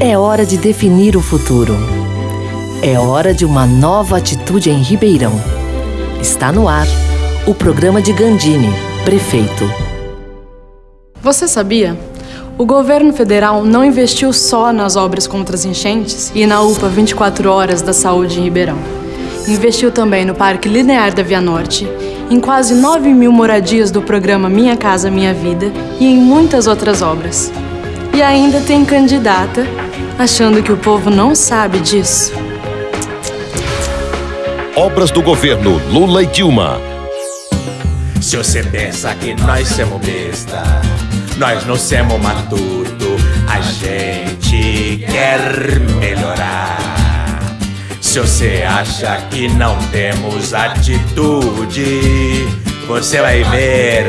É hora de definir o futuro. É hora de uma nova atitude em Ribeirão. Está no ar o programa de Gandini, prefeito. Você sabia? O governo federal não investiu só nas obras contra as enchentes e na UPA 24 Horas da Saúde em Ribeirão. Investiu também no Parque Linear da Via Norte, em quase 9 mil moradias do programa Minha Casa Minha Vida e em muitas outras obras. E ainda tem candidata achando que o povo não sabe disso. Obras do governo Lula e Dilma. Se você pensa que nós somos besta, nós não somos matuto, a gente quer melhorar. Se você acha que não temos atitude, você vai ver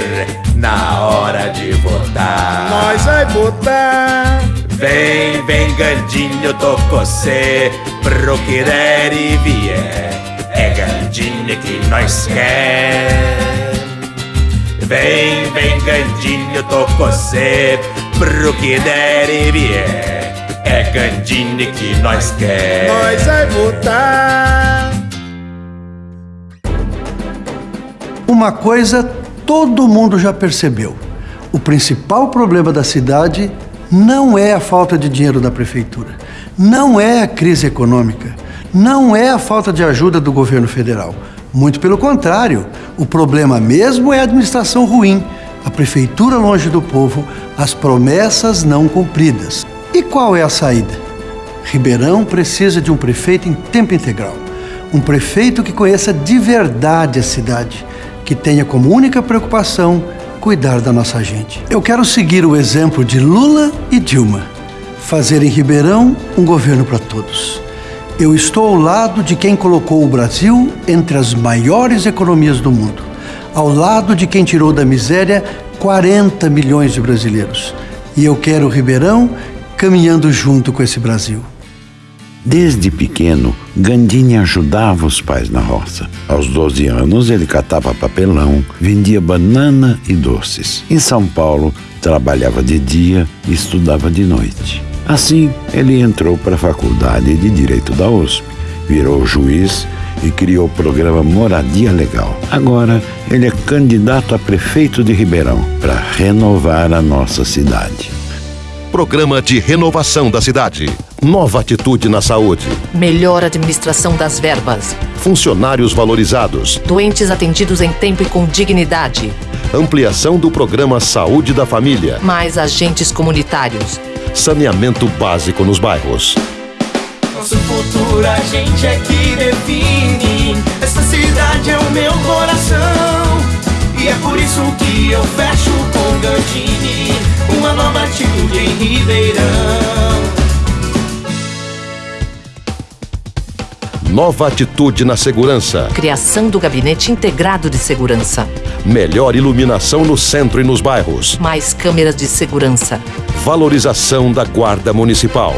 na hora de votar. Nós vai votar. Vem, vem, Gandinho, tô com você pro que der e vier. É Gandinho que nós quer. Vem, vem, Gandinho, tô com você pro que der e vier. É Gandinho que nós quer. Nós vai votar. Uma coisa todo mundo já percebeu: o principal problema da cidade não é a falta de dinheiro da prefeitura, não é a crise econômica, não é a falta de ajuda do governo federal. Muito pelo contrário, o problema mesmo é a administração ruim, a prefeitura longe do povo, as promessas não cumpridas. E qual é a saída? Ribeirão precisa de um prefeito em tempo integral. Um prefeito que conheça de verdade a cidade, que tenha como única preocupação cuidar da nossa gente. Eu quero seguir o exemplo de Lula e Dilma, fazer em Ribeirão um governo para todos. Eu estou ao lado de quem colocou o Brasil entre as maiores economias do mundo, ao lado de quem tirou da miséria 40 milhões de brasileiros. E eu quero Ribeirão caminhando junto com esse Brasil. Desde pequeno, Gandini ajudava os pais na roça. Aos 12 anos, ele catava papelão, vendia banana e doces. Em São Paulo, trabalhava de dia e estudava de noite. Assim, ele entrou para a Faculdade de Direito da USP, virou juiz e criou o programa Moradia Legal. Agora, ele é candidato a prefeito de Ribeirão para renovar a nossa cidade. Programa de renovação da cidade. Nova atitude na saúde. Melhor administração das verbas. Funcionários valorizados. Doentes atendidos em tempo e com dignidade. Ampliação do programa Saúde da Família. Mais agentes comunitários. Saneamento básico nos bairros. Nosso futuro a gente é que define. Essa cidade é o meu coração. E é por isso que eu fecho com Gandini. Em Ribeirão. Nova atitude na segurança. Criação do Gabinete Integrado de Segurança. Melhor iluminação no centro e nos bairros. Mais câmeras de segurança. Valorização da Guarda Municipal.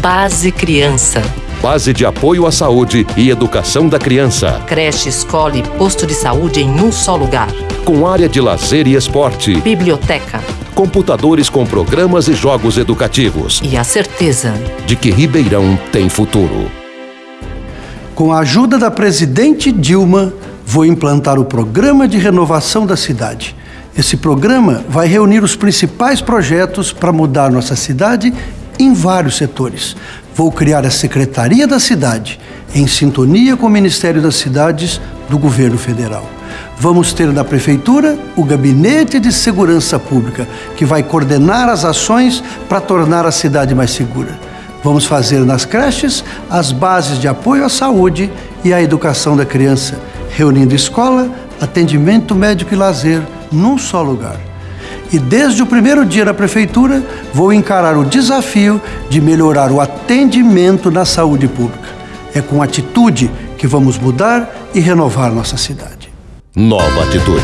Base Criança. Base de apoio à saúde e educação da criança. Creche, escola e posto de saúde em um só lugar. Com área de lazer e esporte. Biblioteca. Computadores com programas e jogos educativos. E a certeza de que Ribeirão tem futuro. Com a ajuda da presidente Dilma, vou implantar o programa de renovação da cidade. Esse programa vai reunir os principais projetos para mudar nossa cidade em vários setores. Vou criar a Secretaria da Cidade, em sintonia com o Ministério das Cidades do Governo Federal. Vamos ter na Prefeitura o Gabinete de Segurança Pública, que vai coordenar as ações para tornar a cidade mais segura. Vamos fazer nas creches as bases de apoio à saúde e à educação da criança, reunindo escola, atendimento médico e lazer num só lugar. E desde o primeiro dia na prefeitura, vou encarar o desafio de melhorar o atendimento na saúde pública. É com atitude que vamos mudar e renovar nossa cidade. Nova atitude.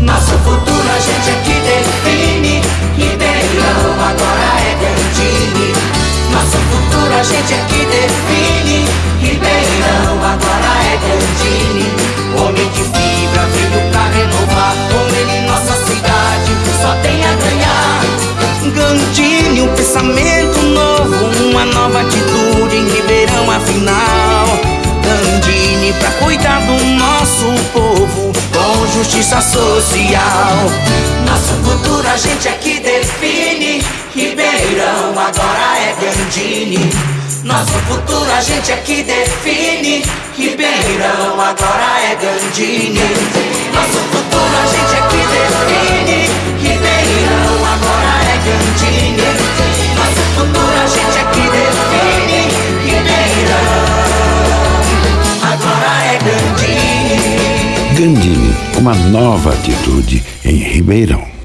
Nosso futuro a gente é que define. Ribeirão agora é Gandini. Nosso futuro a gente é que define. Ribeirão agora é Gandini. Homem de fibra veio pra renovar. Com ele nossa cidade só tem a ganhar. Gandini, um pensamento nova atitude em Ribeirão, afinal. Gandini pra cuidar do nosso povo com justiça social. Nosso futuro a gente é que define. Ribeirão agora é Gandini. Nosso futuro a gente é que define. Ribeirão agora é Gandini. Nosso futuro a gente é que define. Uma nova atitude em Ribeirão.